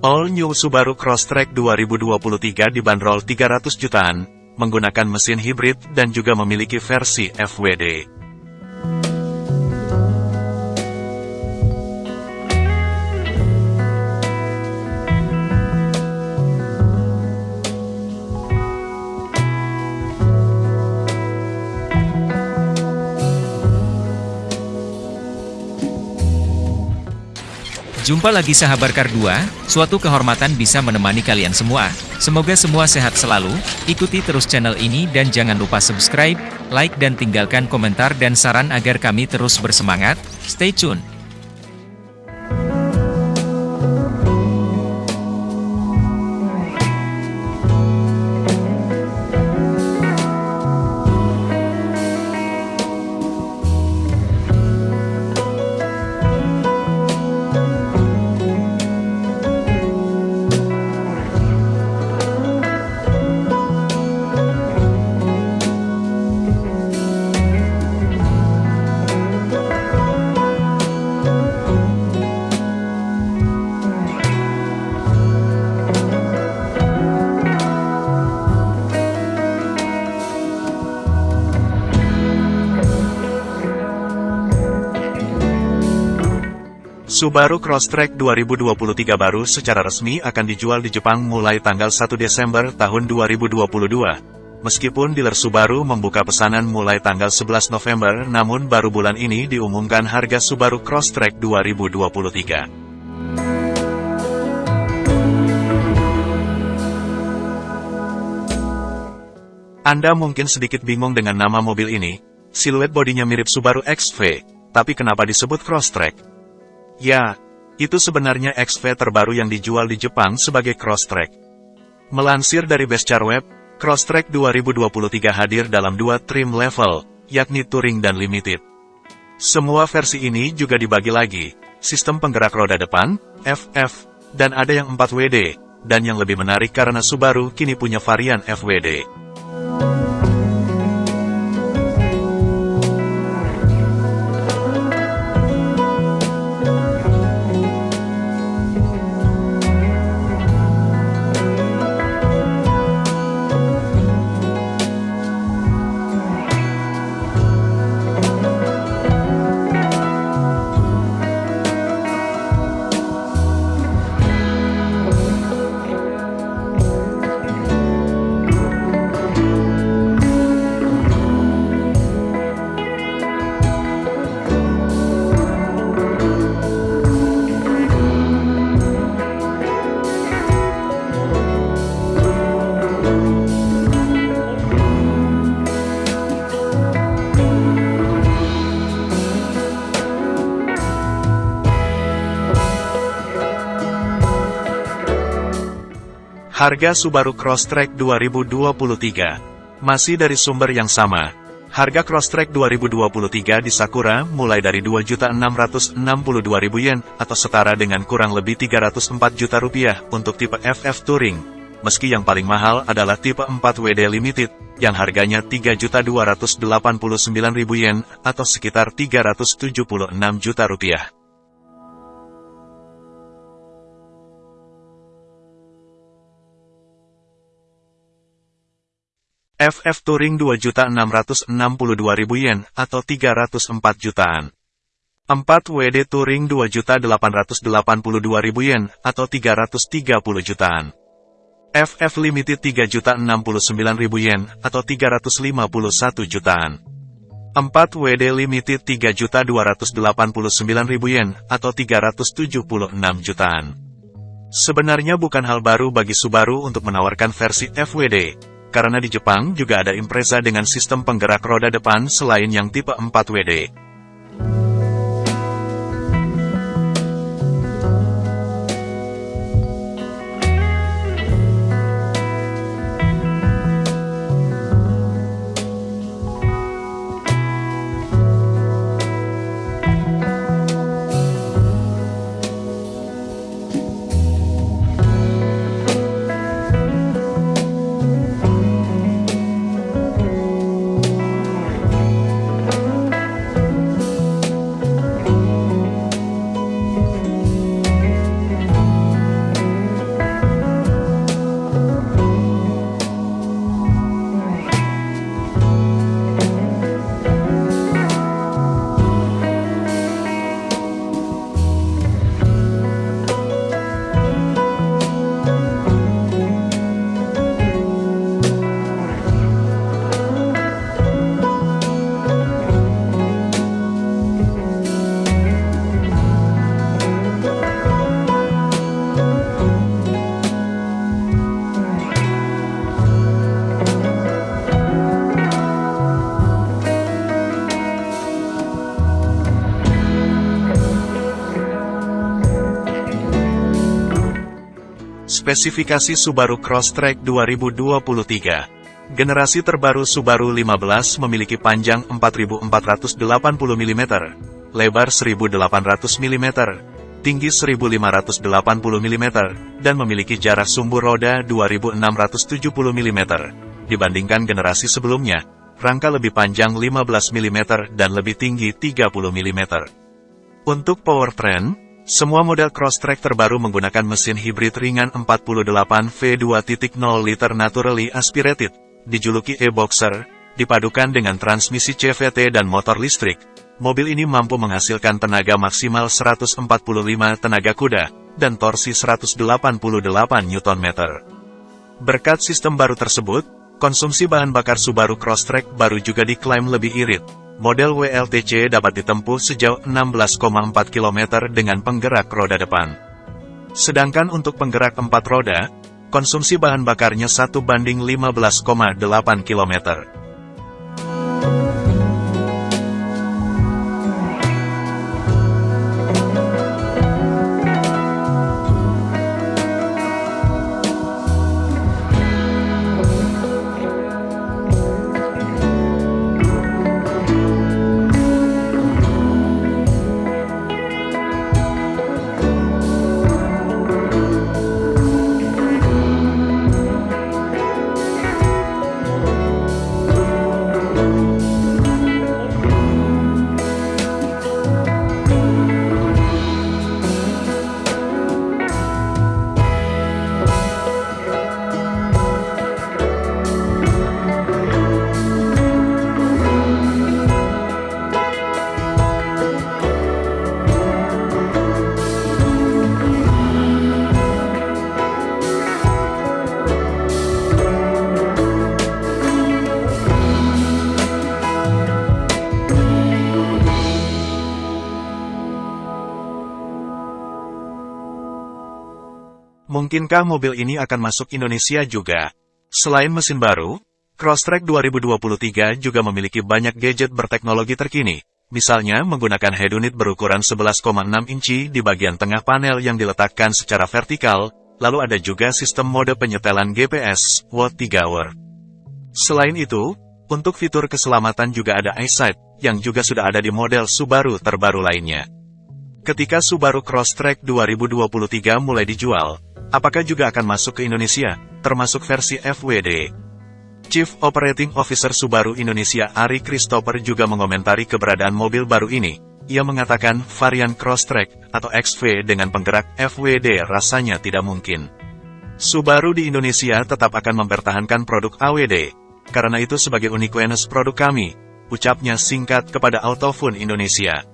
All New Subaru Crosstrek 2023 dibanderol 300 jutaan, menggunakan mesin hibrid dan juga memiliki versi FWD. Jumpa lagi sahabat Kar 2, suatu kehormatan bisa menemani kalian semua. Semoga semua sehat selalu, ikuti terus channel ini dan jangan lupa subscribe, like dan tinggalkan komentar dan saran agar kami terus bersemangat. Stay tune! Subaru Crosstrek 2023 baru secara resmi akan dijual di Jepang mulai tanggal 1 Desember tahun 2022. Meskipun dealer Subaru membuka pesanan mulai tanggal 11 November, namun baru bulan ini diumumkan harga Subaru Crosstrek 2023. Anda mungkin sedikit bingung dengan nama mobil ini, siluet bodinya mirip Subaru XV, tapi kenapa disebut Crosstrek? Ya, itu sebenarnya XV terbaru yang dijual di Jepang sebagai Crosstrek. Melansir dari Bestchar Web, Crosstrek 2023 hadir dalam dua trim level, yakni Touring dan Limited. Semua versi ini juga dibagi lagi, sistem penggerak roda depan, FF, dan ada yang 4WD, dan yang lebih menarik karena Subaru kini punya varian FWD. Harga Subaru Crosstrek 2023 masih dari sumber yang sama. Harga Crosstrek 2023 di Sakura mulai dari 2.662.000 yen atau setara dengan kurang lebih 304 juta rupiah untuk tipe FF Touring. Meski yang paling mahal adalah tipe 4WD Limited yang harganya 3.289.000 yen atau sekitar 376 juta rupiah. FF Touring 2.662.000 yen atau 304 jutaan. 4 WD Touring 2.882.000 yen atau 330 jutaan. FF Limited 3.069.000 yen atau 351 jutaan. 4 WD Limited 3.289.000 yen atau 376 jutaan. Sebenarnya bukan hal baru bagi Subaru untuk menawarkan versi FWD, karena di Jepang juga ada Impreza dengan sistem penggerak roda depan selain yang tipe 4WD. Spesifikasi Subaru Crosstrek 2023 Generasi terbaru Subaru 15 memiliki panjang 4480 mm, lebar 1800 mm, tinggi 1580 mm, dan memiliki jarak sumbu roda 2670 mm. Dibandingkan generasi sebelumnya, rangka lebih panjang 15 mm dan lebih tinggi 30 mm. Untuk powertrain, semua model Crosstrek terbaru menggunakan mesin hibrid ringan 48 V2.0 liter naturally aspirated, dijuluki e-boxer, dipadukan dengan transmisi CVT dan motor listrik. Mobil ini mampu menghasilkan tenaga maksimal 145 tenaga kuda, dan torsi 188 Nm. Berkat sistem baru tersebut, konsumsi bahan bakar Subaru Crosstrek baru juga diklaim lebih irit, Model WLTC dapat ditempuh sejauh 16,4 km dengan penggerak roda depan. Sedangkan untuk penggerak empat roda, konsumsi bahan bakarnya 1 banding 15,8 km. Mungkinkah mobil ini akan masuk Indonesia juga? Selain mesin baru, Crosstrek 2023 juga memiliki banyak gadget berteknologi terkini, misalnya menggunakan head unit berukuran 11,6 inci di bagian tengah panel yang diletakkan secara vertikal, lalu ada juga sistem mode penyetelan GPS, Watt 3 Hour. Selain itu, untuk fitur keselamatan juga ada EyeSight, yang juga sudah ada di model Subaru terbaru lainnya. Ketika Subaru Crosstrek 2023 mulai dijual, Apakah juga akan masuk ke Indonesia, termasuk versi FWD? Chief Operating Officer Subaru Indonesia Ari Christopher juga mengomentari keberadaan mobil baru ini. Ia mengatakan varian Crosstrek atau XV dengan penggerak FWD rasanya tidak mungkin. Subaru di Indonesia tetap akan mempertahankan produk AWD. Karena itu sebagai uniqueness produk kami, ucapnya singkat kepada Autofun Indonesia.